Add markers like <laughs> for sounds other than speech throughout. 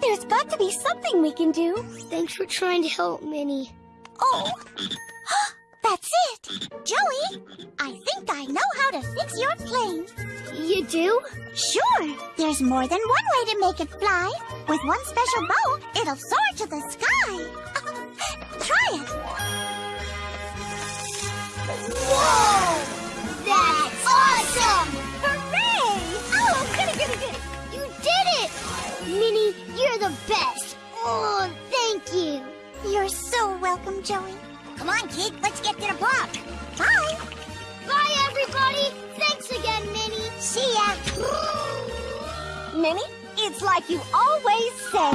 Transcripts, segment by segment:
There's got to be something we can do. Thanks for trying to help, Minnie. Oh, <gasps> that's it. Joey, I think I know how to fix your plane. You do? Sure, there's more than one way to make it fly. With one special bow, it'll soar to the sky. <laughs> Try it. Whoa! That's awesome! Minnie, you're the best! Oh, thank you! You're so welcome, Joey. Come on, kid, let's get to the block. Bye. Bye, everybody! Thanks again, Minnie! See ya. Minnie, it's like you always say.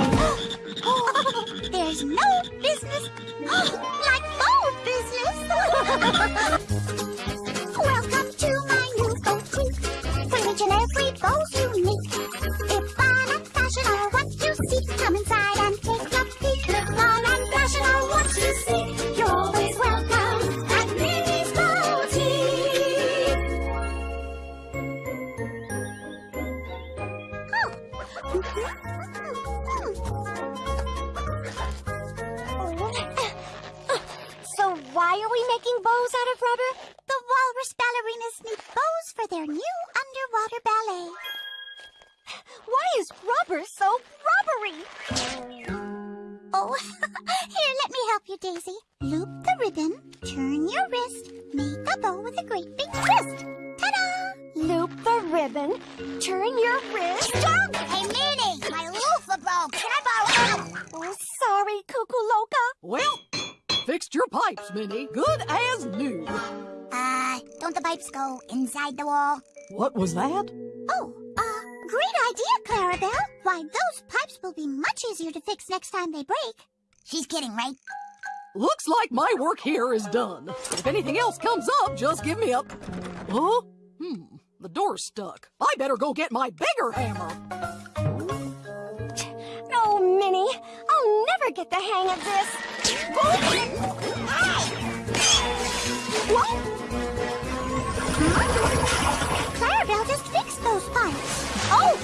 <gasps> There's no business <gasps> like phone business. <laughs> Welcome to my new boutique. For each and every bow's unique. Rubber? The walrus ballerinas need bows for their new underwater ballet. Why is rubber so rubbery? Oh, <laughs> here, let me help you, Daisy. Loop the ribbon, turn your wrist, make a bow with a great big twist. Ta-da! Loop the ribbon, turn your wrist. Pipes, Minnie. Good as new. Uh, don't the pipes go inside the wall? What was that? Oh, uh, great idea, Clarabelle. Why, those pipes will be much easier to fix next time they break. She's kidding, right? Looks like my work here is done. If anything else comes up, just give me a... Huh? Hmm, the door's stuck. I better go get my bigger hammer. Oh, Minnie, I'll never get the hang of this. Just fixed those pipes. Oh!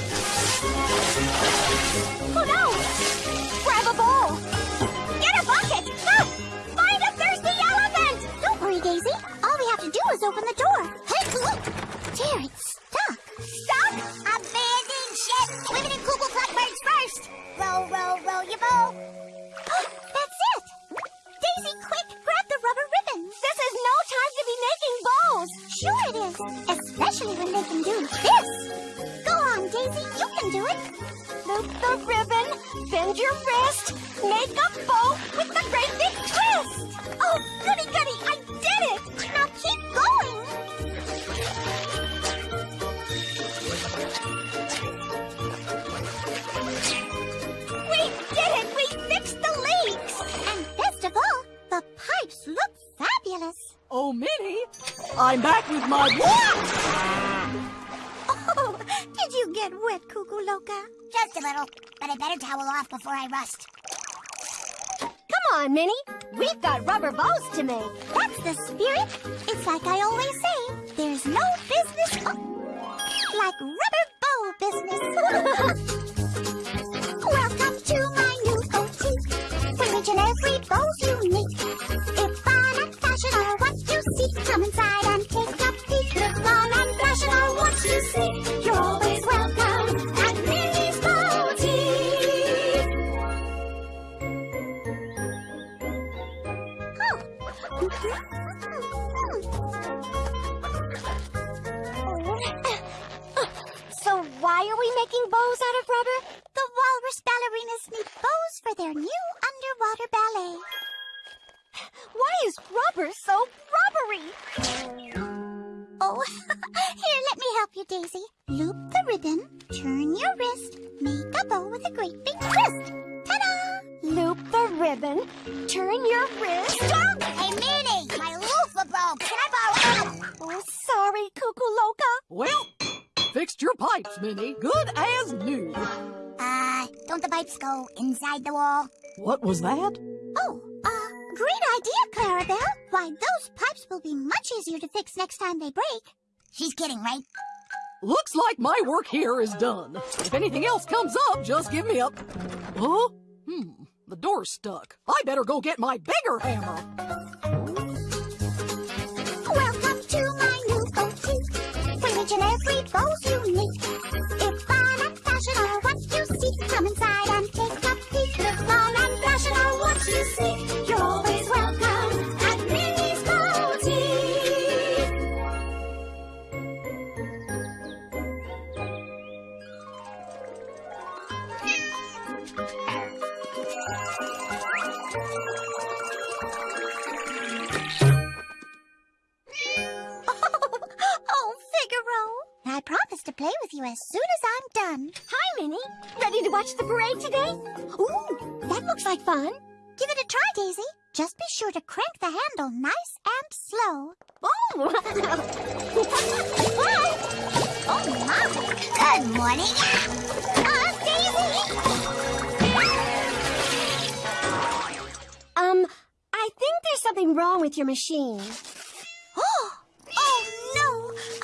Oh, no! Grab a bowl. Get a bucket. Ah! Find a thirsty elephant! Don't worry, Daisy. All we have to do is open the door. Hey, look! Dear, stuck. Stop! Abandon ship! Women and Blackbirds first! Row, row, row your boat! <gasps> That's it! Daisy, quick, grab the rubber ribbon! This is no time to be making bows. Sure it is, especially when they can do this. Go on, Daisy, you can do it. Loop the ribbon, bend your wrist, make a bow with the great big twist. Oh, goody goody, I did it! Fabulous. Oh, Minnie, I'm back with my... Oh, did you get wet, Cuckoo Loca? Just a little, but I better towel off before I rust. Come on, Minnie. We've got rubber bows to make. That's the spirit. It's like I always say, there's no business oh, like rubber bow business. <laughs> come inside and take a peek. If fun and fashion are what you seek, you're always welcome at Minnie's Boutique. <laughs> So why are we making bows out of rubber? The walrus ballerinas need bows for their new underwater ballet. Why is rubber so rubbery? Oh, <laughs> here, let me help you, Daisy. Loop the ribbon, turn your wrist, make a bow with a great big twist. Ta-da! Loop the ribbon, turn your wrist. Jump! Hey, Minnie, my loofah broke. Can I borrow? Oh, sorry, Cuckoo Loca. Well, fixed your pipes, Minnie. Good as new. Uh, don't the pipes go inside the wall? What was that? Oh, great idea, Clarabelle. Why, those pipes will be much easier to fix next time they break. She's kidding, right? Looks like my work here is done. If anything else comes up, just give me a. Huh? Hmm, the door's stuck. I better go get my bigger hammer. Fun. Give it a try, Daisy. Just be sure to crank the handle nice and slow. Oh! <laughs> Oh, my. Good morning. Uh, Daisy! um, I think there's something wrong with your machine. Oh, <gasps> oh no!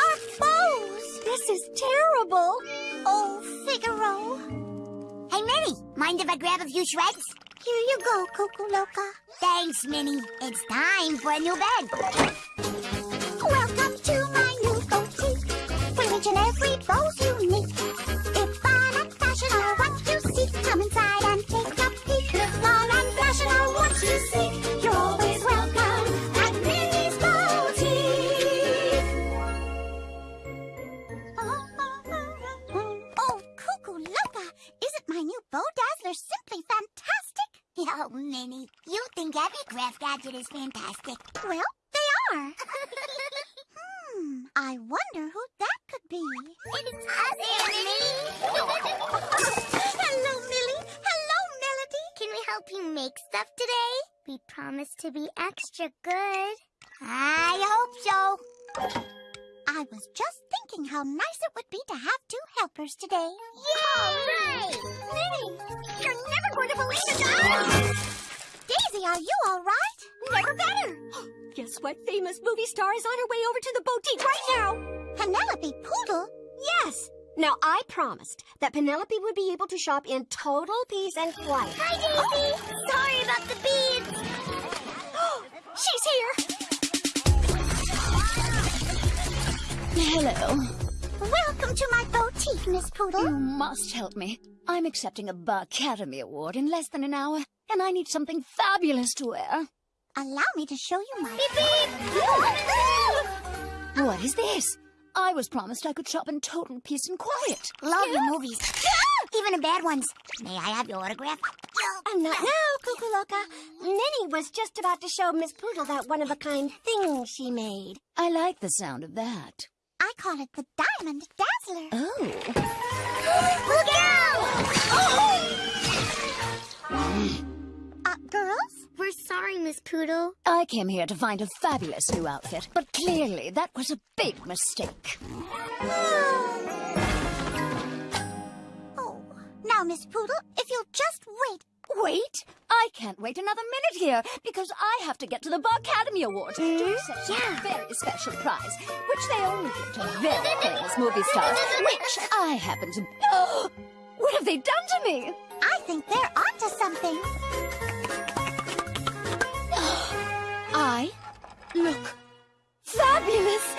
Our bows! This is terrible. Oh, Figaro. Hey, Minnie, mind if I grab a few shreds? Here you go, Cuckoo Loca. Thanks, Minnie. It's time for a new bed. Welcome to my new boutique, where each and every bow's unique. Isn't bow dazzler simply fantastic? Oh, Minnie, you think every craft gadget is fantastic. Well, they are. <laughs> hmm, I wonder who that could be. It's us, Minnie. <laughs> Hello, Millie. Hello, Melody. Can we help you make stuff today? We promise to be extra good. I hope so. I was just thinking how nice it would be to have two helpers today. Yay! Minnie, you're never going to believe it. Daisy, are you all right? Never better. <gasps> Guess what famous movie star is on her way over to the boutique right now? Penelope Poodle? Yes. Now, I promised that Penelope would be able to shop in total peace and quiet. Hi, Daisy. Oh, sorry about the beads. <gasps> She's here. Hello. Welcome to my boutique, Miss Poodle. You must help me. I'm accepting a Bar Academy Award in less than an hour, and I need something fabulous to wear. Allow me to show you my... <laughs> What is this? I was promised I could shop in total peace and quiet. Love your movies. <laughs> Even the bad ones. May I have your autograph? And not now, Cuckoo Loca. Minnie was just about to show Miss Poodle that one-of-a-kind thing she made. I like the sound of that. I call it the Diamond Dazzler. Oh. <gasps> Look out! Oh! <gasps> Uh, girls? We're sorry, Miss Poodle. I came here to find a fabulous new outfit, but clearly that was a big mistake. <gasps> Oh, now, Miss Poodle, if you'll just wait. Wait! I can't wait another minute here because I have to get to the Bar Academy Awards to accept a very special prize, which they only give to very famous movie stars, which I happen to. <gasps> what have they done to me? I think they're onto something. <gasps> I look fabulous.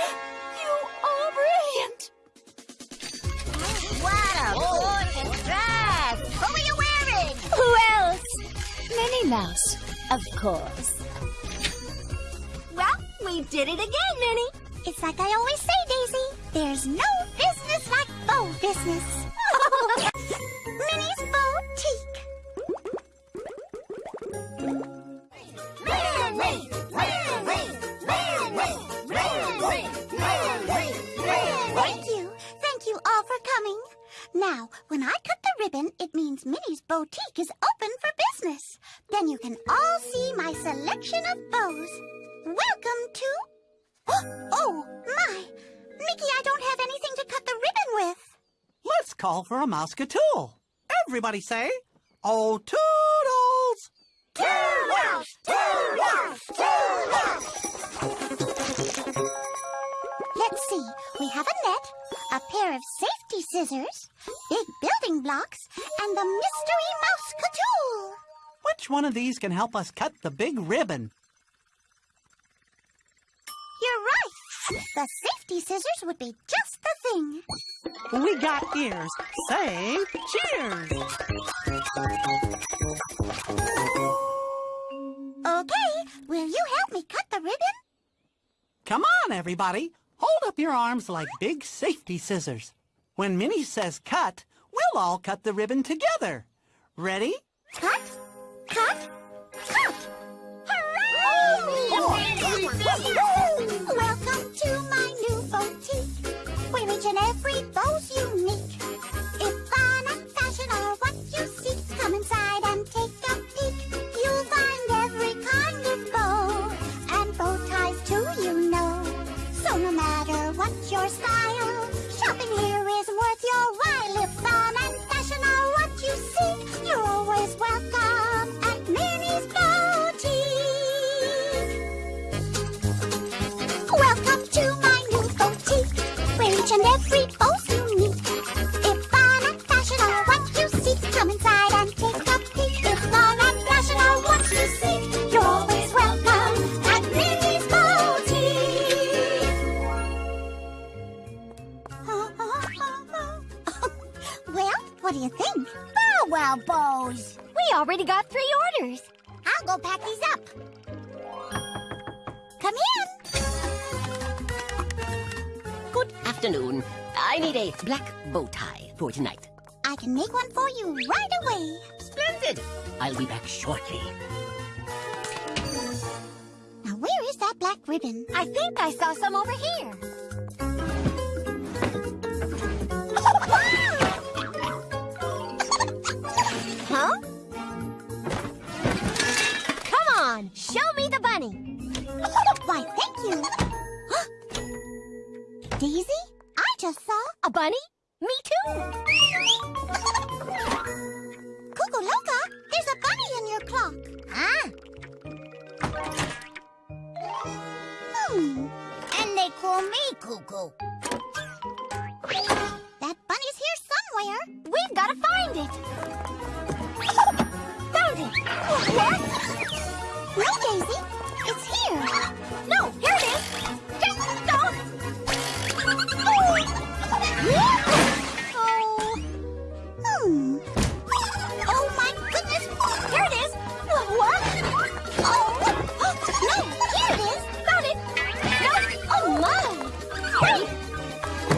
Mouse, of course. Well, we did it again, Minnie. It's like I always say, Daisy. There's no business like bow business. <laughs> Minnie's Boutique. Thank you. Thank you all for coming. Now, when I cut the ribbon, it means Minnie's Boutique is open for business. Then you can all see my selection of bows. Welcome to... Oh, <gasps> oh, my! Mickey, I don't have anything to cut the ribbon with. Let's call for a Mouseketool. Everybody say, Oh, toodles! Toodles! Toodles! toodles! Let's see. We have a net, a pair of safety scissors, big building blocks, and the mystery Mouseketool. Which one of these can help us cut the big ribbon? You're right. The safety scissors would be just the thing. We got ears. Say cheers. Okay, will you help me cut the ribbon? Come on, everybody. Hold up your arms like big safety scissors. When Minnie says cut, we'll all cut the ribbon together. Ready? Cut, cut, cut! Hooray! Welcome to my new boutique, where each and every bow's unique. Already got three orders. I'll go pack these up. Come in. Good afternoon. I need a black bow tie for tonight. I can make one for you right away. Splendid! I'll be back shortly. Now, where is that black ribbon? I think I saw some over here. <laughs> Huh? On, show me the bunny. Why, thank you. <gasps> Daisy, I just saw A bunny? Me too. Cuckoo. There's a bunny in your clock. Ah, Hmm. and they call me Cuckoo. That bunny's here somewhere. We've got to find it. Found it. What? No, Daisy. It's here. No, here it is. Just don't. Oh. Hmm. Oh, my goodness. Here it is. What? Oh. No, here it is. No. Oh my.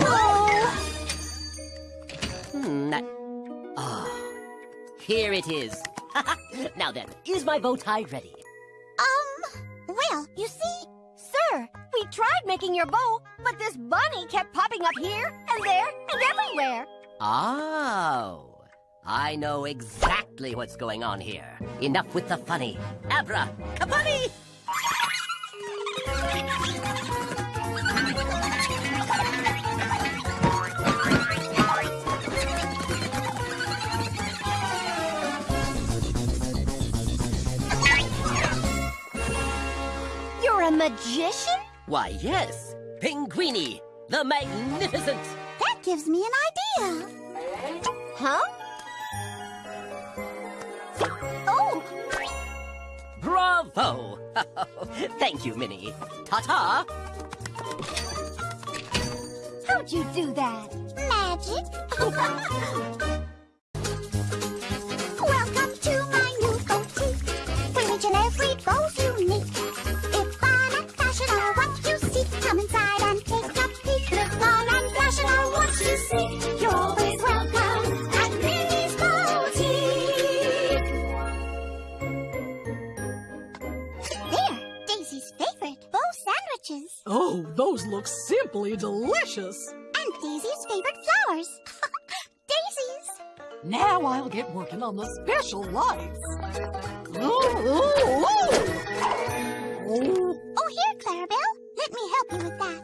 Oh. Hmm. Ah, here it is. <laughs> now then, is my bow tie ready? You see, Sir, we tried making your bow, but this bunny kept popping up here and there and everywhere. Oh, I know exactly what's going on here. Enough with the funny. Abra, kabunny! Magician? Why, yes, Pinguini, the magnificent. that gives me an idea. Huh? Oh, Bravo! <laughs> Thank you, Minnie. Ta-ta! how'd you do that? Magic. <laughs> delicious. And Daisy's favorite flowers. <laughs> Daisies. Now I'll get working on the special lights. Oh, oh, oh. Oh, here, Clarabelle. Let me help you with that.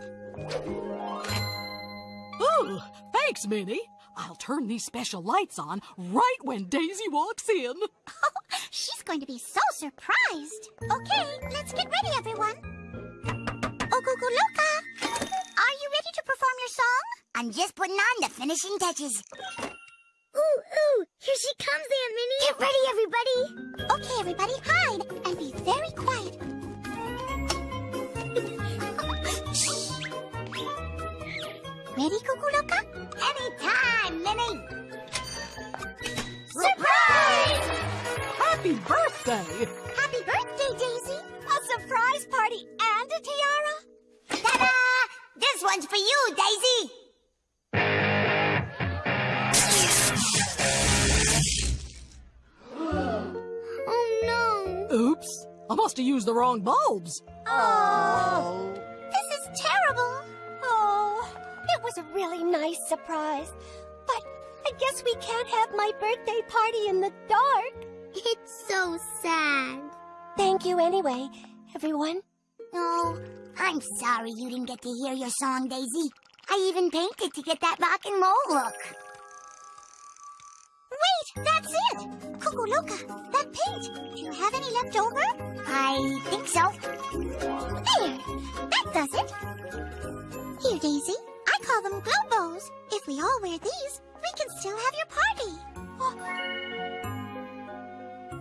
Oh, thanks, Minnie. I'll turn these special lights on right when Daisy walks in. <laughs> She's going to be so surprised. Okay, let's get ready, everyone. Oh, Cuckoo Loca. Are you ready to perform your song? I'm just putting on the finishing touches. Ooh, ooh, here she comes, Aunt Minnie. Get ready, everybody. Okay, everybody, hide and be very quiet. Shh. Ready, Cuckoo Loca? Anytime, Minnie. Surprise! Happy birthday! Happy birthday, Daisy! A surprise party and a tiara? Ta-da! This one's for you, Daisy. Oh, no. Oops, I must have used the wrong bulbs. Oh, this is terrible. Oh, it was a really nice surprise. But I guess we can't have my birthday party in the dark. It's so sad. Thank you anyway, everyone. Oh, I'm sorry you didn't get to hear your song, Daisy. I even painted to get that rock and roll look. Wait, that's it! Cuckoo Loca, that paint. Do you have any left over? I think so. There! That does it! Here, Daisy. I call them glow bows. If we all wear these, we can still have your party. Oh,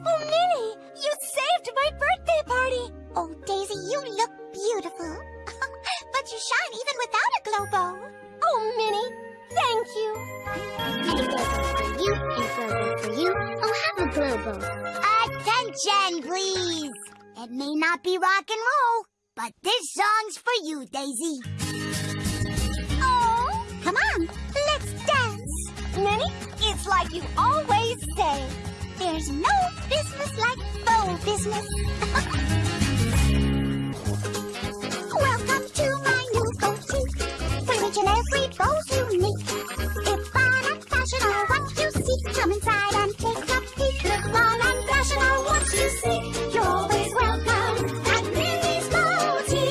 oh Minnie, you saved my birthday party. Oh, Daisy, you look beautiful. <laughs> but you shine even without a glow bow. Oh, Minnie, thank you. And a glow bow for you, and glow bow for you. Oh, have a glow bow. Attention, please. It may not be rock and roll, but this song's for you, Daisy. Oh, come on, let's dance. Minnie, it's like you always say. There's no business like bow business. <laughs> each and every bow's unique. If fun and fashion are what you seek, come inside and take a peek. Look fun and fashion are what you seek. You're always welcome at Minnie's Boutique.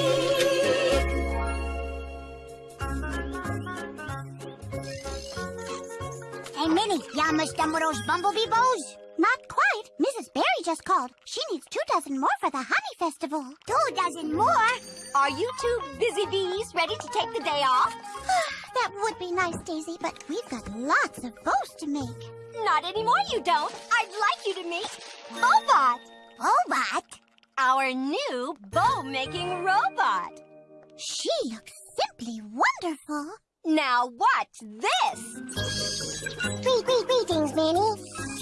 Hey, Minnie, you almost done with those bumblebee bows? Not quite. Mrs. Berry just called. She needs two dozen more for the Honey Festival. Two dozen more? Are you two busy bees ready to take the day off? Ah, that would be nice, Daisy, but we've got lots of bows to make. Not anymore, you don't. I'd like you to meet Bobot, Bobot? our new bow-making robot. She looks simply wonderful. Now watch this. Greet, greet, greetings, Minnie.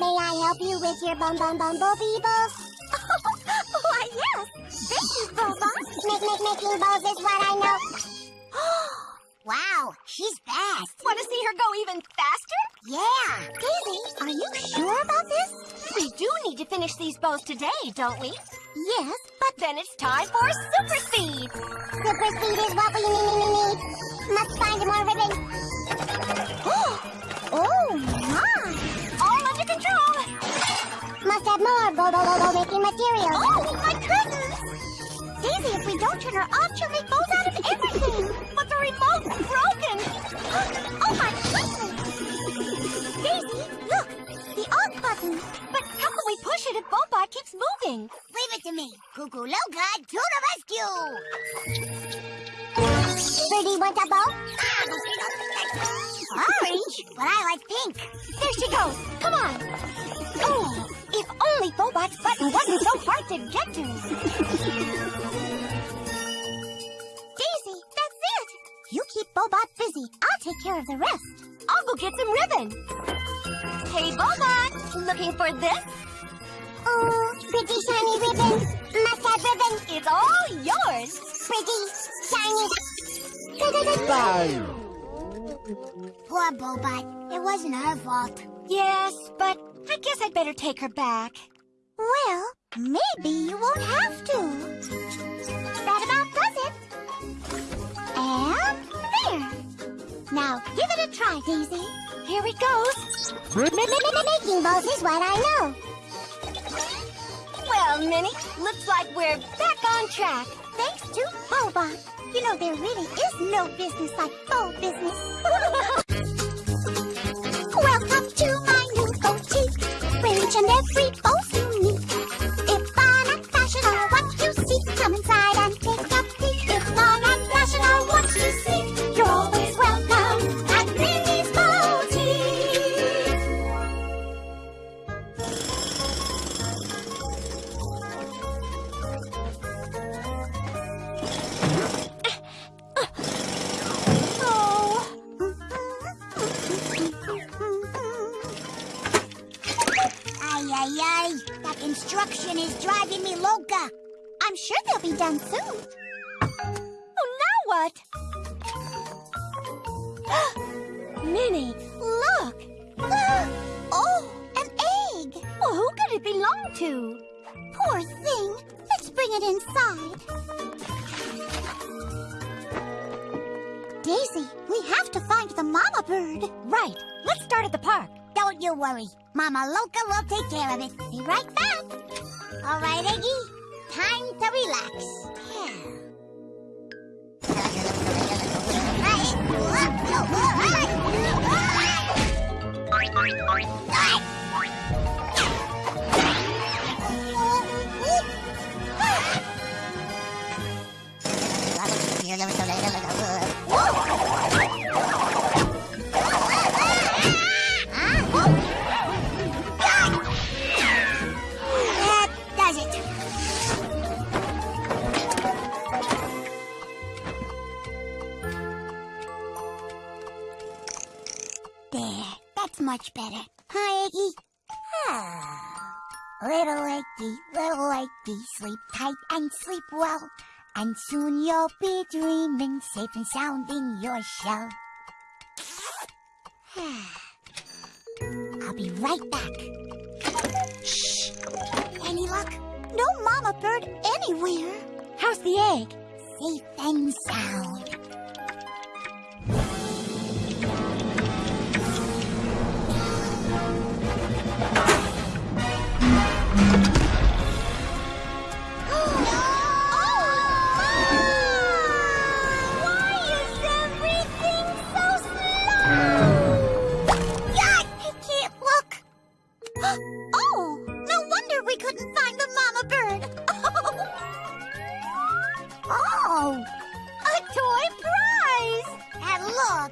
May I help you with your bum bum bumblebee bows? <laughs> Why, yes. Thank you, Bobot. Make, make, making bows is what I know. <gasps> Wow, she's fast. Want to see her go even faster? Yeah. Daisy, are you sure about this? We do need to finish these bows today, don't we? Yes, But then it's time for super speed. Super speed is what we need, need, need. Must find more ribbon. <gasps> oh, my. Control. Must have more bo bo bo bo making material. Oh, my goodness! Daisy, if we don't turn her off, she'll make bows out of everything. But the remote's broken. <gasps> oh, my goodness! Daisy, look, the off button. But how can we push it if Bobot keeps moving? Leave it to me. Cuckoo Loca to the rescue. Birdie want a bow? Ah, Orange? But I like pink. There she goes. Come on. Oh, if only Bobot's button wasn't so hard to get to. Daisy, that's it. You keep Bobot busy. I'll take care of the rest. I'll go get some ribbon. Hey, Bobot, looking for this? Oh, pretty shiny ribbon. Must have ribbon. It's all yours. Pretty, shiny. Poor Bobot. It wasn't her fault. Yes, but I guess I'd better take her back. Well, maybe you won't have to. That about does it. And there. Now give it a try, Daisy. Here it goes. Making bows is what I know. Well, Minnie, looks like we're back on track. Thanks to Bobot. You know, there really is no business like bow business. <laughs> Welcome to my new boutique, where each and every bow's They'll be done soon. Oh, now what? <gasps> Minnie, look! <gasps> oh, an egg. Well, who could it belong to? Poor thing. Let's bring it inside. Daisy, we have to find the mama bird. Right. Let's start at the park. Don't you worry. Mama Loca will take care of it. Be right back. All right, Eggy. Time to relax. That sleep tight and sleep well. And soon you'll be dreaming safe and sound in your shell. <sighs> I'll be right back. Shh. Any luck? No mama bird anywhere. How's the egg? Safe and sound.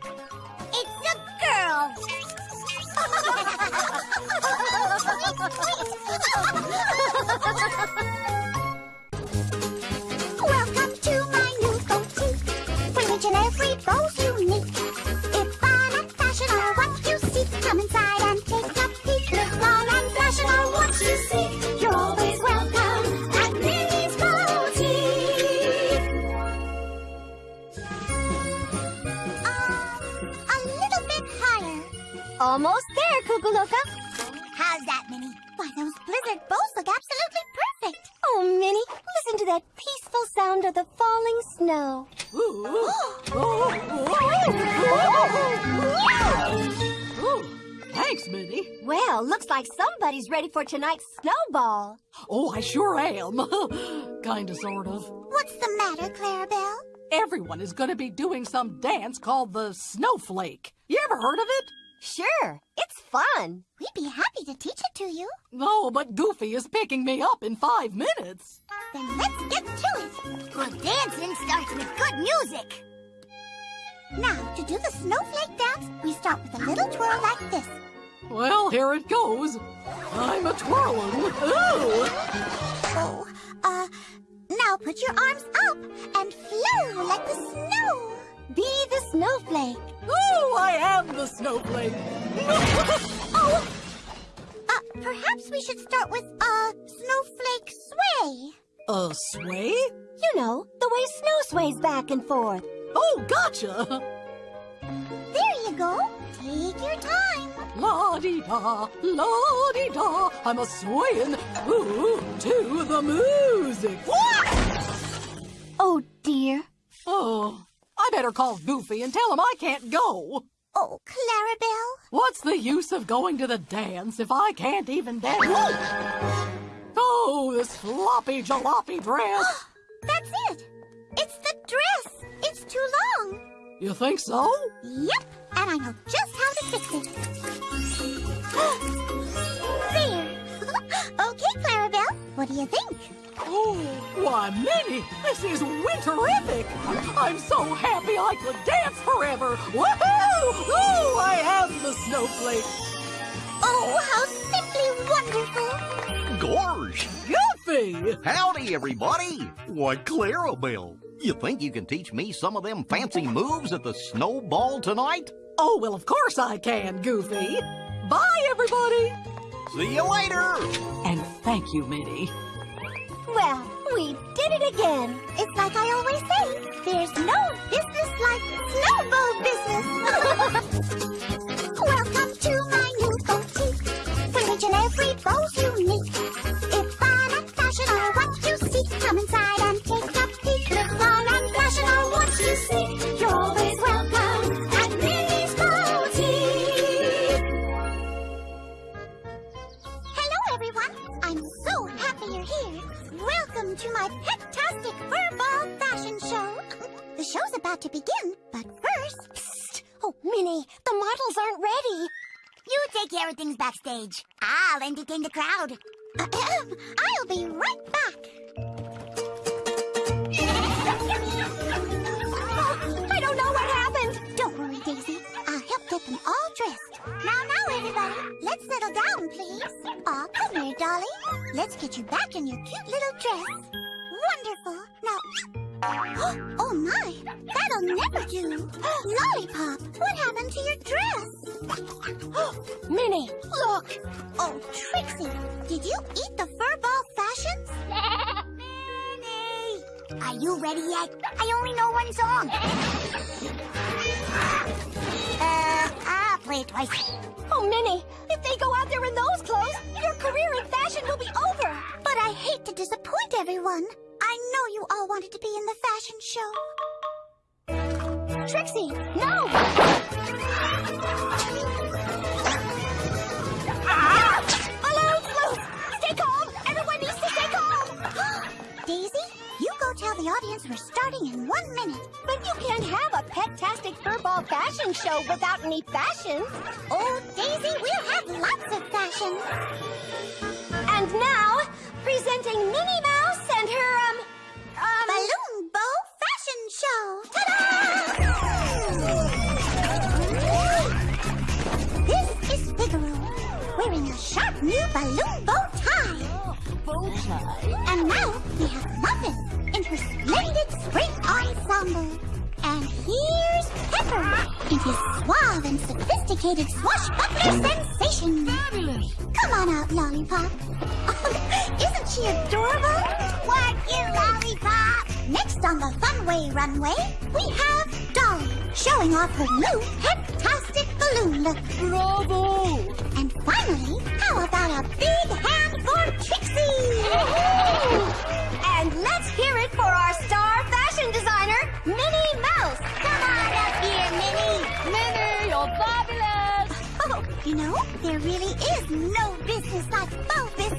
Look, it's a girl. <laughs> <laughs> for tonight's snowball. Oh, I sure am. <laughs> Kinda, sort of. What's the matter, Clarabelle? Everyone is gonna be doing some dance called the snowflake. You ever heard of it? Sure, it's fun. We'd be happy to teach it to you. No, but Goofy is picking me up in five minutes. Then let's get to it. Good dancing starts with good music. Now, to do the snowflake dance, we start with a little twirl like this. Well, here it goes. I'm a twirling. Ooh! Oh, uh, now put your arms up and flow like the snow. Be the snowflake. Ooh, I am the snowflake. <laughs> Oh, uh, perhaps we should start with, uh, snowflake sway. A sway? You know, the way snow sways back and forth. Oh, gotcha. There you go. Take your time. La di da, la di da. I'm a swaying ooh to the music. Oh, dear. Oh, I better call Goofy and tell him I can't go. Oh, Clarabelle. What's the use of going to the dance if I can't even dance? Oh, this floppy jalopy dress. <gasps> That's it. It's the dress. It's too long. You think so? Yep, and I know just how to fix it. <gasps> there. <laughs> okay, Clarabelle. What do you think? Oh, why, Minnie, this is winterific. I'm so happy I could dance forever. Woohoo! Oh, I am the snowflake. Oh, how simply wonderful. Gorge! Goofy! Howdy, everybody! Why, Clarabelle, you think you can teach me some of them fancy moves at the snowball tonight? Oh, well, of course I can, Goofy. Bye, everybody. See you later. And thank you, Minnie. Well, we did it again. It's like I always say, there's no business like snowball business. <laughs> Welcome to my new boutique, where each and every bow's show's about to begin, but first... Psst. Oh, Minnie, the models aren't ready. You take care of things backstage. I'll entertain the crowd. <clears throat> I'll be right back. Oh, I don't know what happened. Don't worry, Daisy. I'll help get them all dressed. Now, now, everybody, let's settle down, please. Aw, come here, Dolly. Let's get you back in your cute little dress. Wonderful. Now, <gasps> oh my, that'll never do. <gasps> Lollipop, what happened to your dress? <gasps> Minnie, look. Oh, Trixie, did you eat the furball fashions? <laughs> Minnie! Are you ready yet? I only know one song. <laughs> Uh, I'll play it twice. Oh, Minnie, if they go out there in those clothes, your career in fashion will be over. But I hate to disappoint everyone. I know you all wanted to be in the fashion show. Trixie, no! Balloons loose! Stay calm! Everyone needs to stay calm! <gasps> Daisy, you go tell the audience we're starting in one minute. But you can't have a pet-tastic furball fashion show without any fashion. Oh, Daisy, we'll have lots of fashion. And now, presenting Minnie Mouse and her, um, um... Balloon Bow Fashion Show. Ta-da! This is Figaro, wearing a sharp new balloon bow tie. Bow tie. And now we have Muffin in her splendid spring ensemble. And here's Pepper in his suave and sophisticated swashbuckler sensation. Come on out, Lollipop. <laughs> Isn't she adorable? What you, Lollipop? Next on the Funway runway, we have Dolly showing off her new Pet-tastic balloon look. Bravo. And finally, how about a big hand for Trixie? You know, there really is no business like bow business.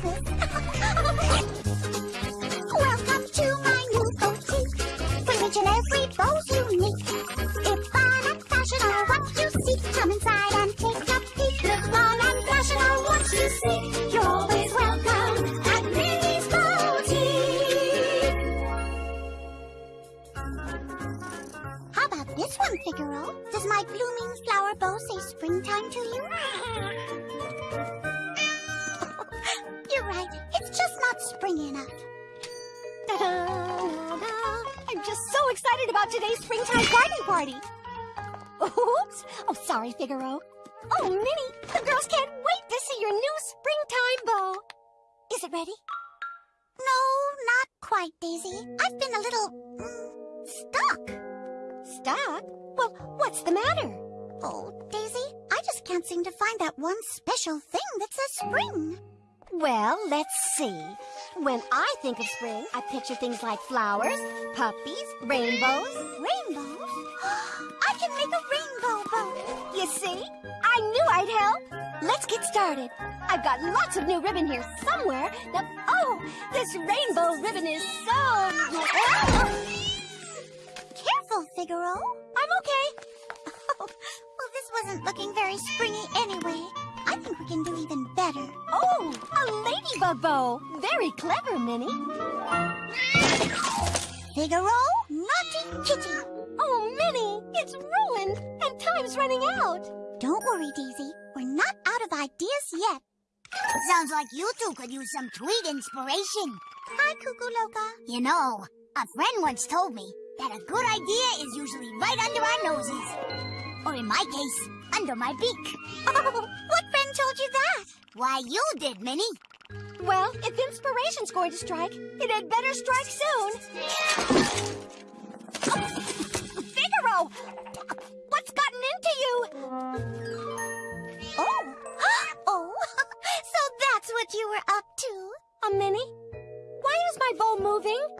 Party. Oops. Oh, sorry, Figaro. Oh, Minnie, the girls can't wait to see your new springtime bow. Is it ready? No, not quite, Daisy. I've been a little mm, stuck. Stuck? Well, what's the matter? Oh, Daisy, I just can't seem to find that one special thing that says spring. Well, let's see. When I think of spring, I picture things like flowers, puppies, rainbows. Rainbows? <gasps> I can make a rainbow bow. You see? I knew I'd help. Let's get started. I've got lots of new ribbon here somewhere. Now, oh, this rainbow ribbon is so... <laughs> Careful, Figaro. I'm okay. <laughs> Oh, well, this wasn't looking very springy anyway. I think we can do even better. Oh, a ladybug bow. Very clever, Minnie. Figaro, naughty kitty. Oh, Minnie, it's ruined, and time's running out. Don't worry, Daisy. We're not out of ideas yet. Sounds like you two could use some tweet inspiration. Hi, Cuckoo Loca. You know, a friend once told me that a good idea is usually right under our noses. Or in my case, under my beak. <laughs> Oh, what friend told you that? Why, you did, Minnie. Well, if inspiration's going to strike, it had better strike soon. Figaro! What's gotten into you? Oh, <gasps> oh, <laughs> so that's what you were up to. A Minnie? Why is my bow moving? <laughs>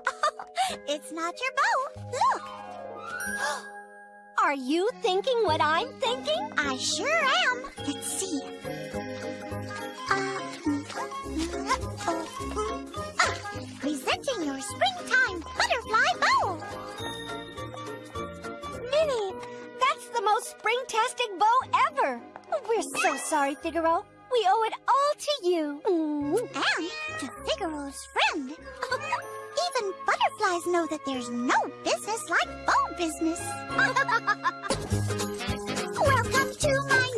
It's not your bow. Look, <gasps> Are you thinking what I'm thinking? I sure am. Let's see. Presenting your springtime butterfly bow. Minnie, that's the most spring-tastic bow ever. We're so sorry, Figaro. We owe it all to you. Mm. And to Figaro's friend. <laughs> Even butterflies know that there's no business like bow business. <laughs> Welcome to my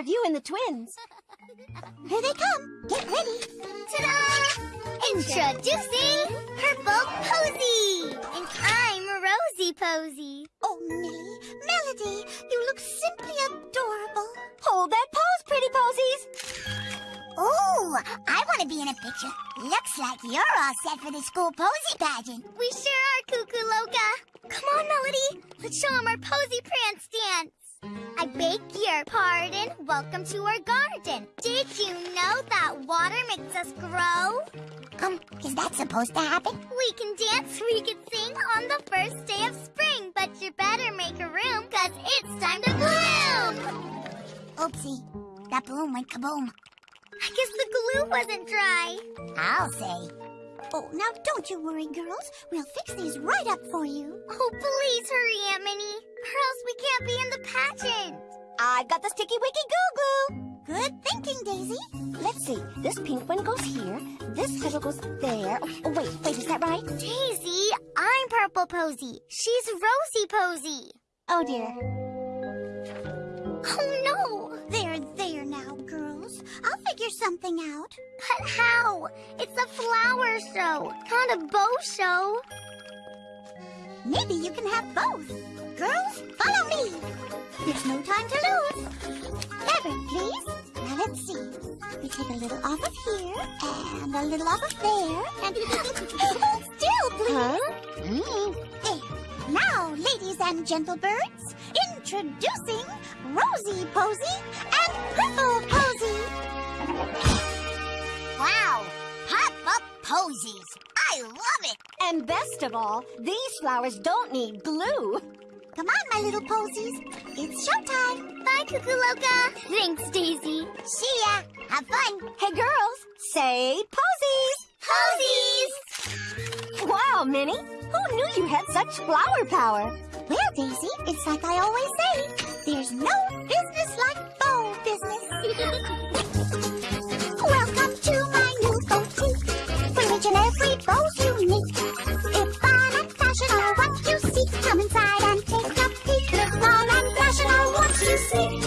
of you and the twins. Here they come. Get ready. Ta-da! Introducing Purple Posy! And I'm Rosie Posy. Oh, Millie, Melody, you look simply adorable. Hold that pose, pretty posies. Ooh, I want to be in a picture. Looks like you're all set for the school posy pageant. We sure are, Cuckoo Loca. Come on, Melody. Let's show 'em our Posy Prance dance. I beg your pardon. Welcome to our garden. Did you know that water makes us grow? Um, is that supposed to happen? We can dance, we can sing on the first day of spring, but you better make a room, cause it's time to bloom! Oopsie, that balloon went kaboom. I guess the glue wasn't dry. I'll say. Oh, now don't you worry, girls. We'll fix these right up for you. Oh, please hurry, Aunt Minnie, or else we can't be in the pageant. I've got the sticky wicky goo goo. Good thinking, Daisy. Let's see. This pink one goes here. This petal goes there. Oh, wait, wait, is that right? Daisy, I'm Purple Posy. She's Rosie Posy. Oh dear. Oh no! I'll figure something out. But how? It's a flower show, not a bow show. Maybe you can have both. Girls, follow me. There's no time to lose. Fabric, please. Now let's see. We take a little off of here and a little off of there and hold <laughs> still, please. Huh? Mm, There. Now, ladies and gentle birds, introducing Rosie Posy and Purple Posy. Wow, pop up posies. I love it. And best of all, these flowers don't need glue. Come on, my little posies. It's showtime. Bye, Cuckoo. Thanks, Daisy. See ya. Have fun. Hey, girls, say posies. Posies! Wow, Minnie, who knew you had such flower power? Well, Daisy, it's like I always say. There's no business like bow business. <laughs> and what you come inside and take a peek. If fun and fashion are what you seek,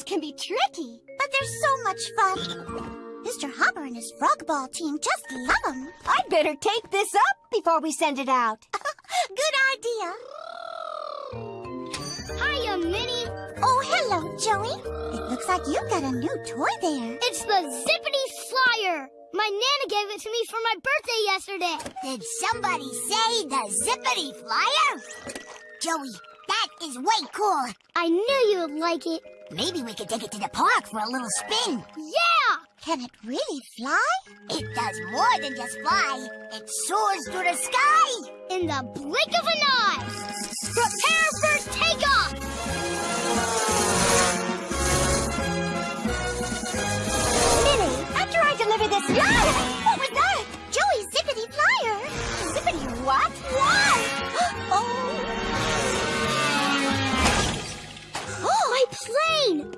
Can be tricky. But they're so much fun. Mr. Hopper and his frog ball team just love them. I'd better tape this up before we send it out. <laughs> Good idea. Hiya, Minnie. Oh, hello, Joey. It looks like you've got a new toy there. It's the Zippity Flyer. My Nana gave it to me for my birthday yesterday. Did somebody say the zippity flyer? Joey, that is way cool. I knew you would like it. Maybe we could take it to the park for a little spin. Yeah! Can it really fly? It does more than just fly. It soars through the sky. In the blink of an eye. Prepare for takeoff. Minnie, after I deliver this... <laughs> What was that? Joey's zippity flyer. Zippity what? What? Plane!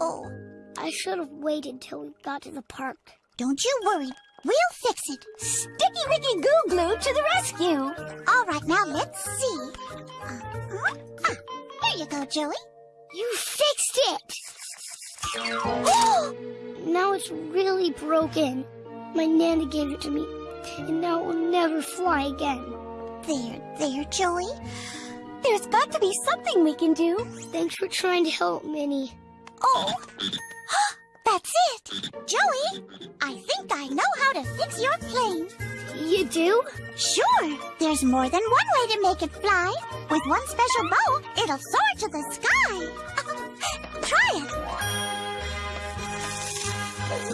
Oh, I should have waited till we got to the park. don't you worry. We'll fix it. Sticky Wicky Goo Glue to the rescue. All right, now let's see. Uh-huh. Ah, here you go, Joey. You fixed it! <gasps> now it's really broken. My Nana gave it to me, and now it will never fly again. There, there, Joey. There's got to be something we can do. Thanks for trying to help, Minnie. Oh, <gasps> that's it. Joey, I think I know how to fix your plane. You do? Sure, there's more than one way to make it fly. With one special bow, it'll soar to the sky. <laughs> Try it.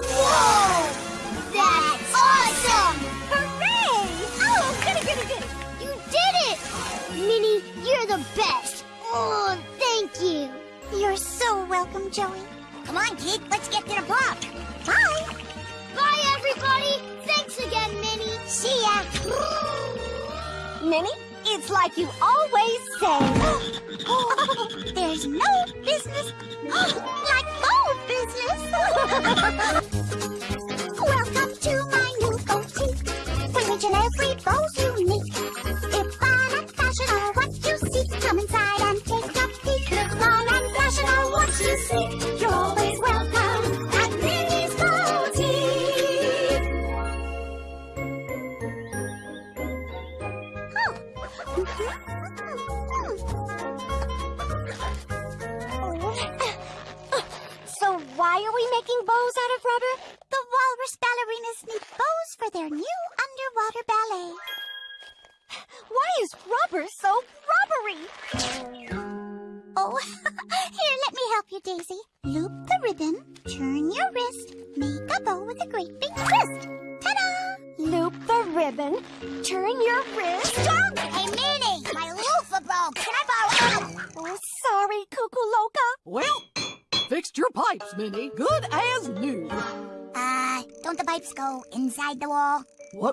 Whoa!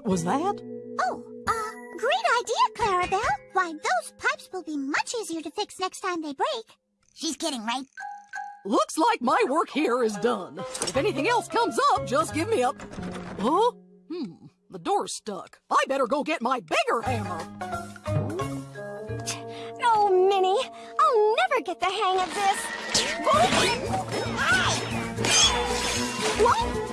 What was that? Oh, uh, great idea, Clarabelle. Why, those pipes will be much easier to fix next time they break. She's kidding, right? Looks like my work here is done. If anything else comes up, just give me a... Huh? Hmm, the door's stuck. I better go get my bigger hammer. Oh, Minnie, I'll never get the hang of this. What?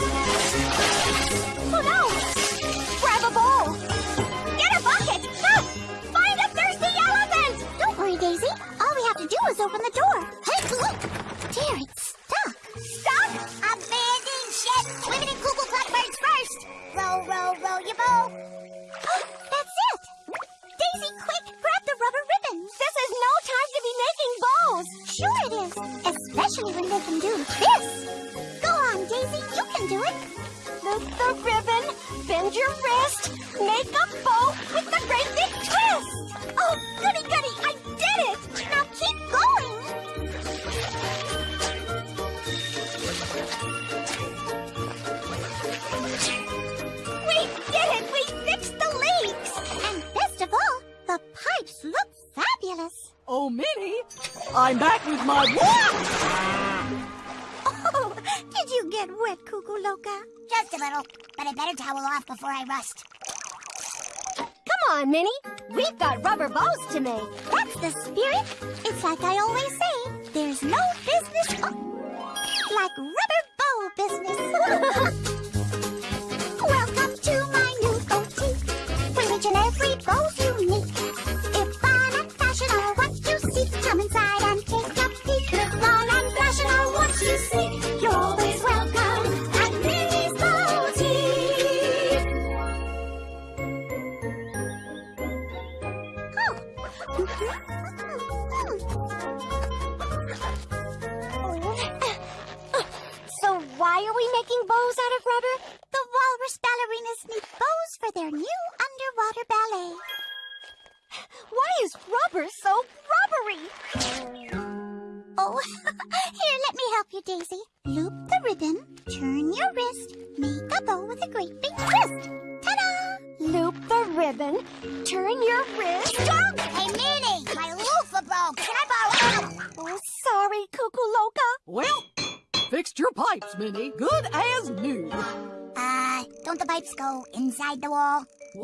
Oh, no! Grab a bowl. Get a bucket. Ah, find a thirsty elephant. Don't worry, Daisy. All we have to do is open the door. Hey, look! It's stuck. Blackbirds first. Your boat. That's it! Daisy, quick, grab the rubber. This is no time to be making. Sure it is, especially when they can do this. Can do it. Loop the ribbon, bend your wrist, make a bow with the great big twist. Oh, goody goody, I did it. Now keep going. We did it. We fixed the leaks. And best of all, the pipes look fabulous. Oh, Minnie, I'm back with my... Oh, did you get wet, Cuckoo Loca? Just a little, but I better towel off before I rust. Come on, Minnie. We've got rubber bows to make. That's the spirit. It's like I always say, there's no business oh, like rubber bow business. <laughs>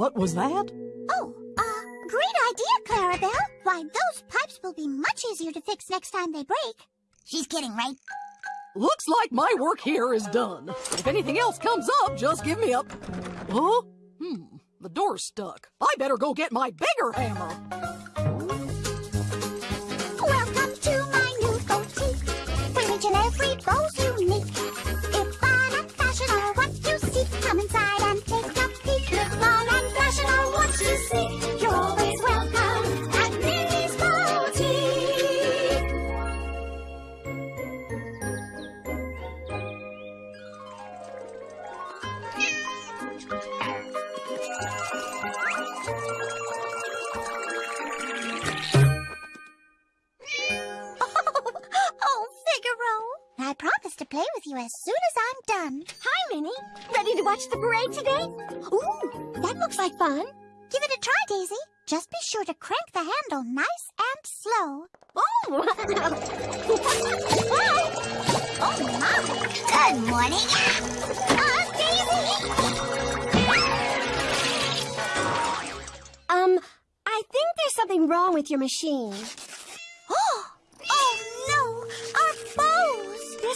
What was that? Oh, uh, great idea, Clarabelle. Why, those pipes will be much easier to fix next time they break. She's kidding, right? Looks like my work here is done. If anything else comes up, just give me a... Huh? Hmm, the door's stuck. I better go get my bigger hammer. Welcome to my new boutique, where each and every bow's unique. Play with you as soon as I'm done. Hi, Minnie. Ready to watch the parade today? Ooh, that looks like fun. Give it a try, Daisy. Just be sure to crank the handle nice and slow. Oh! <laughs> Oh, my. Good morning. Uh, Daisy! um, I think there's something wrong with your machine.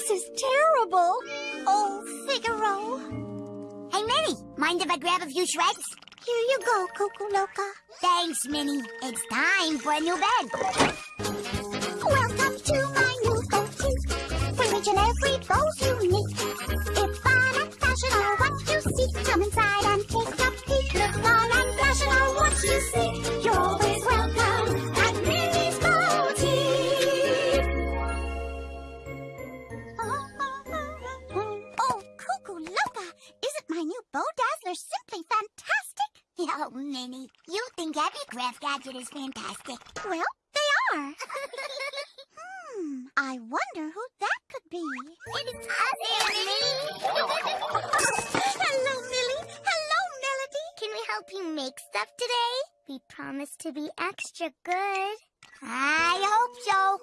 This is terrible. Oh, Figaro. Hey, Minnie, mind if I grab a few shreds? Here you go, Cuckoo Loca. Thanks, Minnie. It's time for a new bed. Welcome to my new boutique, where each and every bow's unique. If fun and fashion are what you seek, come inside and take a peek. If fun and fashion are what you seek, fantastic? Oh, Minnie, you think every craft gadget is fantastic. Well, they are. <laughs> hmm, I wonder who that could be. It's us, Minnie. Hello, Millie. Hello, Melody. Can we help you make stuff today? We promise to be extra good. I hope so.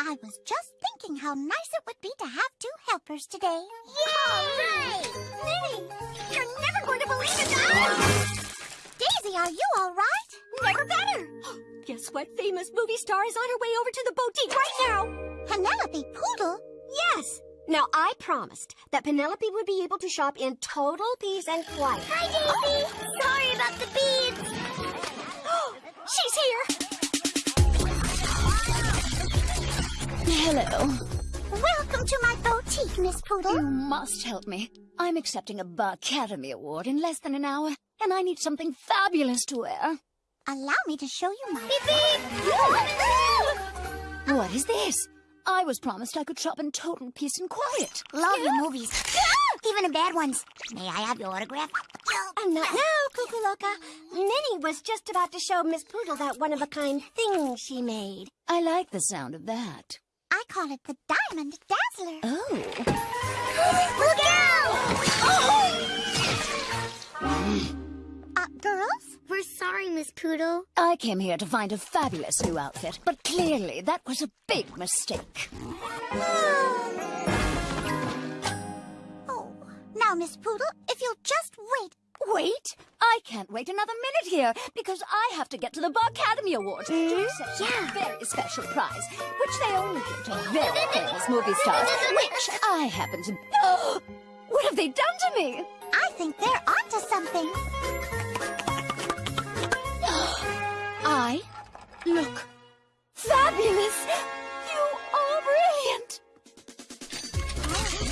I was just thinking how nice it would be to have two helpers today. Yay! Millie, you're never going to believe it. Ah! Daisy, are you all right? Never better. <gasps> Guess what famous movie star is on her way over to the boutique right now? Penelope Poodle? Yes. Now, I promised that Penelope would be able to shop in total peace and quiet. Hi, Daisy. Sorry about the beads. <gasps> She's here. Hello. Welcome to my boutique, Miss Poodle. You must help me. I'm accepting a Academy Award in less than an hour, and I need something fabulous to wear. Allow me to show you my... <laughs> What is this? I was promised I could shop in total peace and quiet. Love your movies. <laughs> Even the bad ones. May I have your autograph? And not now, Cuckoo Loca. Minnie was just about to show Miss Poodle that one-of-a-kind thing she made. I like the sound of that. I call it the Diamond Dazzler. Oh. Look out! Oh! Uh, girls? We're sorry, Miss Poodle. I came here to find a fabulous new outfit, but clearly that was a big mistake. Oh, now, Miss Poodle, if you'll just wait. Wait! I can't wait another minute here because I have to get to the Bar Academy Awards to hmm? accept a very special prize, which they only give to very famous movie stars, which I happen to. Oh, <gasps> what have they done to me? I think they're onto something. <gasps> I look fabulous. You are brilliant.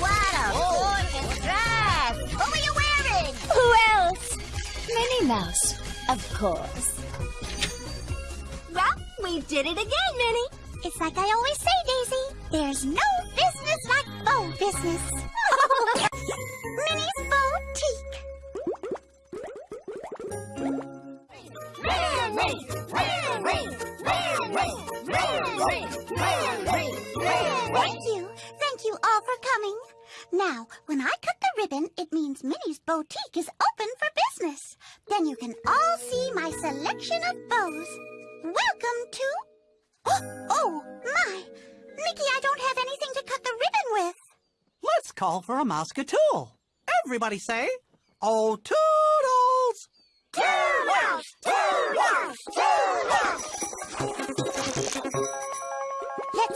What Minnie Mouse, of course. Well, we did it again, Minnie. It's like I always say, Daisy. There's no business like bow business. <laughs> Minnie's Boutique. Thank you. Thank you all for coming. Now, when I cut the ribbon, it means Minnie's boutique is open for business. Then you can all see my selection of bows. Welcome to... <gasps> Oh, oh my! Mickey, I don't have anything to cut the ribbon with. Let's call for a Mouseketool. Everybody say, Oh, toodles! Let's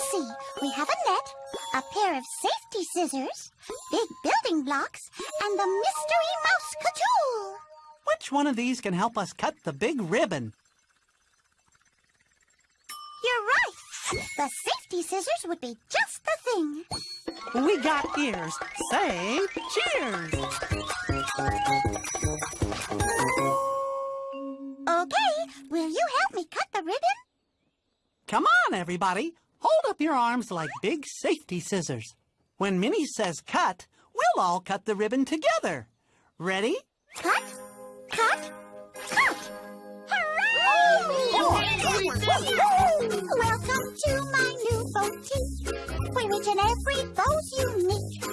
see. We have a net, a pair of safety scissors, big building blocks, and the mystery Mouseketool. Which one of these can help us cut the big ribbon? You're right. The safety scissors would be just the thing. We got ears. Say cheers! Okay, will you help me cut the ribbon? Come on, everybody. Hold up your arms like big safety scissors. When Minnie says cut, we'll all cut the ribbon together. Ready? Cut, cut, cut. Hooray! Welcome to my new boutique, where each and every bow's unique.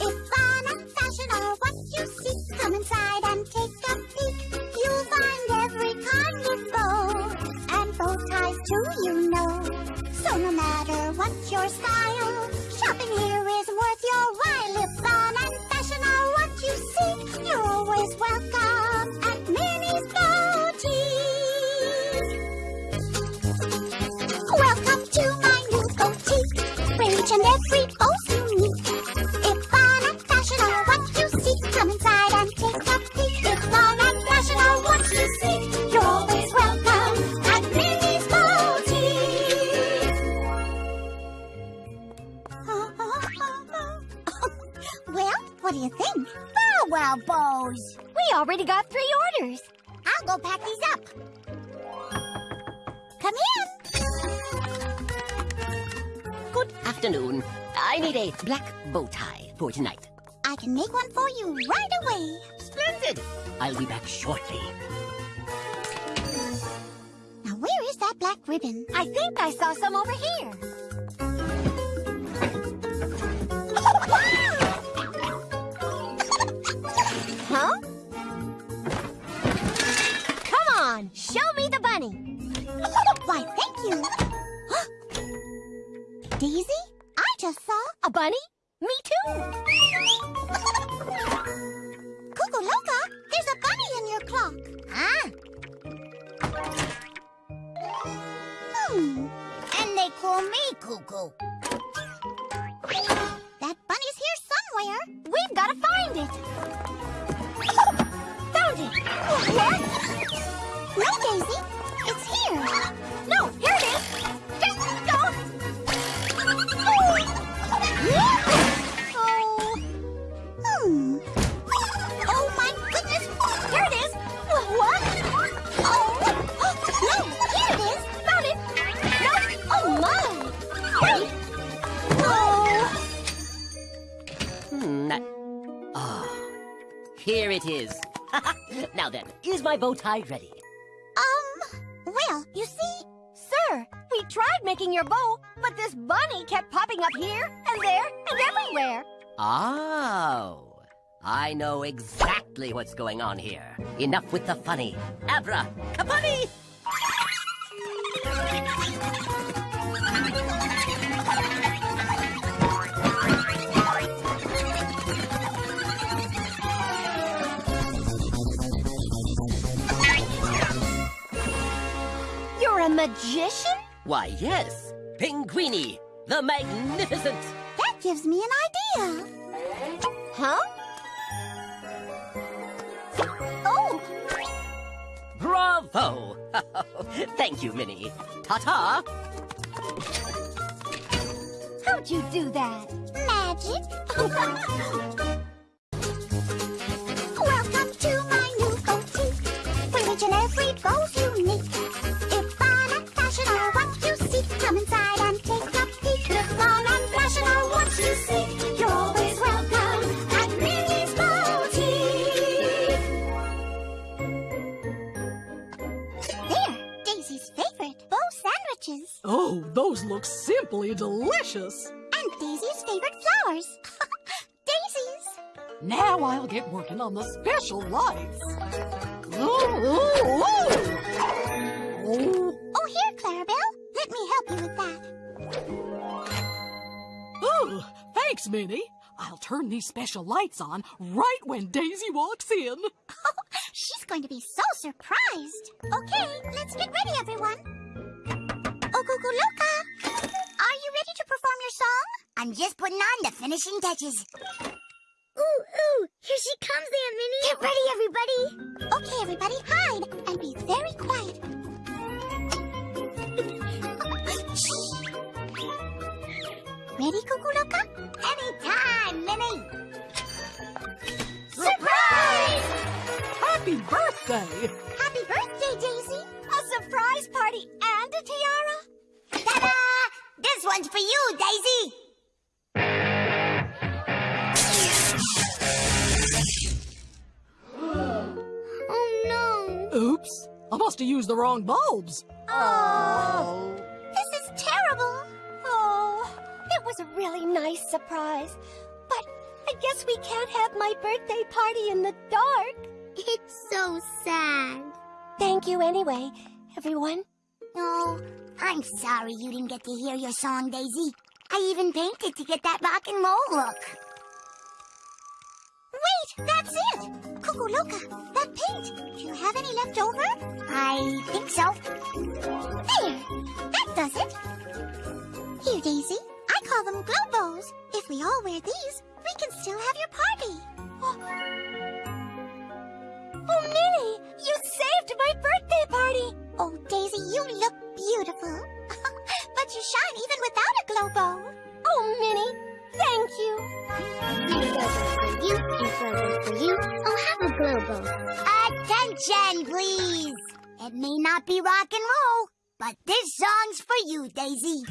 If fun and fashion are what you seek, come inside and take a peek. You'll find every kind of bow, and bow ties too. So no matter what your style, can make one for you right away. Splendid! I'll be back shortly. Now, where is that black ribbon? I think I saw some over here. What? No, Daisy. Is my bow tie ready? Um, well, you see, Sir, we tried making your bow, but this bunny kept popping up here and there and everywhere. Oh, I know exactly what's going on here. Enough with the funny. Abra, kapani! Magician? Why, yes, Pinguini, the magnificent. that gives me an idea. Huh? Oh, Bravo! <laughs> Thank you, Minnie. Ta-ta! How'd you do that? magic. <laughs> Welcome to my new boutique, and every bow's those look simply delicious. And Daisy's favorite flowers. <laughs> Now I'll get working on the special lights. Ooh, ooh, ooh. Oh, here, Clarabelle. Let me help you with that. Ooh, thanks, Minnie. I'll turn these special lights on right when Daisy walks in. <laughs> She's going to be so surprised. Okay, let's get ready, everyone. Okukuluka, are you ready to perform your song? I'm just putting on the finishing touches. Ooh, ooh, here she comes, Aunt Minnie. Get ready, everybody. Okay, everybody, hide and be very quiet. Ready, Cuckoo Loca? Anytime, Minnie. Surprise! Happy birthday! Happy birthday, Daisy! A surprise party and a tiara? Ta-da! This one's for you, Daisy. Oh, no. Oops, I must have used the wrong bulbs. Oh, this is terrible. Oh, it was a really nice surprise. But I guess we can't have my birthday party in the dark. It's so sad. Thank you anyway, everyone. Oh, I'm sorry you didn't get to hear your song, Daisy. I even painted to get that rock and roll look. Wait, that's it! Cuckoo Loca, that paint. Do you have any left over? I think so. There! That does it. Here, Daisy. I call them glow bows. If we all wear these, we can still have your party. Oh, Oh, Minnie, you saved my birthday party. Oh, Daisy, you look beautiful. <laughs> but you shine even without a glow bow. Oh, Minnie, thank you. And for you, and for you. Oh, have a glow bow. Attention, please. It may not be rock and roll, but this song's for you, Daisy.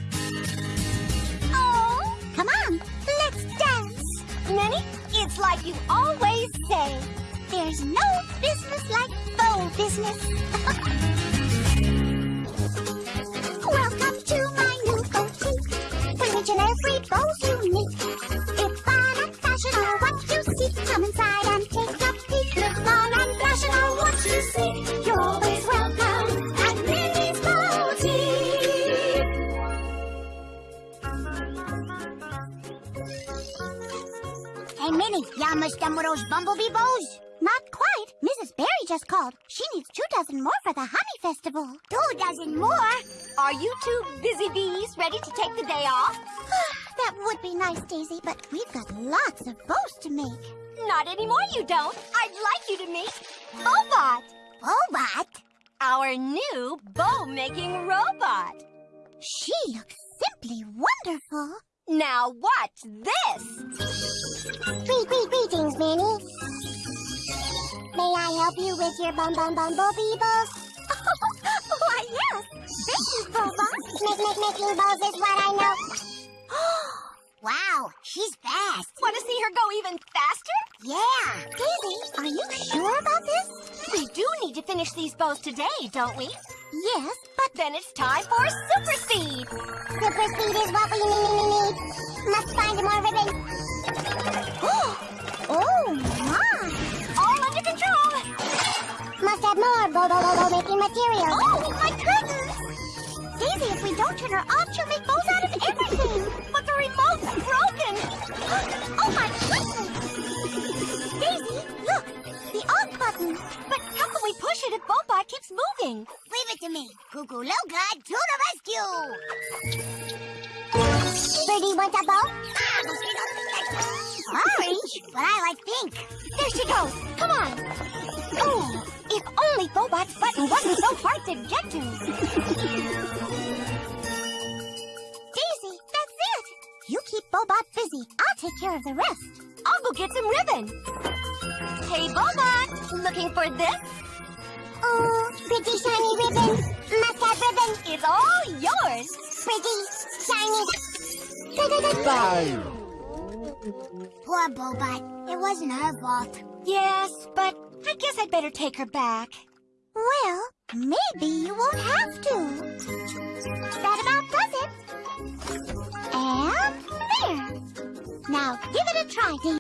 Oh, come on, let's dance. Minnie, it's like you always say. There's no business like bow business. <laughs> Welcome to my new boutique. Original free bows unique. If fun and fashion are what you seek, come inside and take a peek. Look fun and fashion are what you seek. You're always welcome at Minnie's Boutique. Hey, Minnie, you almost done with those bumblebee bows? Not quite. Mrs. Berry just called. She needs two dozen more for the Honey Festival. Two dozen more? Are you two busy bees ready to take the day off? <sighs> that would be nice, Daisy, but we've got lots of bows to make. Not anymore, you don't. I'd like you to meet Bobot, Bobot? our new bow-making robot. She looks simply wonderful. Now watch this. Greet, greet, greetings, Minnie. Help you with your bum bum bumblebee bows? <laughs> Why, yes. Thank you, Boba. Make, make, making bows is what I know. <gasps> Wow, she's fast. Want to see her go even faster? Yeah. Daisy, are you sure about this? We do need to finish these bows today, don't we? Yes, But then it's time for super speed. super speed is what we need. Must find more ribbon. More bo bo bo bo making material. Oh, my goodness! Daisy, if we don't turn her off, she'll make bows out of everything. But the remote's broken. <gasps> oh my goodness! Daisy, look, the off button. But how can we push it if Bobot keeps moving? Leave it to me. Cuckoo Loca to the rescue. Birdie wants a bow? Orange? But I like pink. There she goes. Come on. Oh, if only Bobot's button wasn't so hard to get to. Daisy, that's it. You keep Bobot busy. I'll take care of the rest. I'll go get some ribbon. Hey, Bobot, looking for this? Oh, pretty shiny ribbon. Must have ribbon. It's all yours. Pretty, shiny. Poor Bobot. It wasn't her fault. Yes, but I guess I'd better take her back. Well, maybe you won't have to. That about does it. And there. Now give it a try.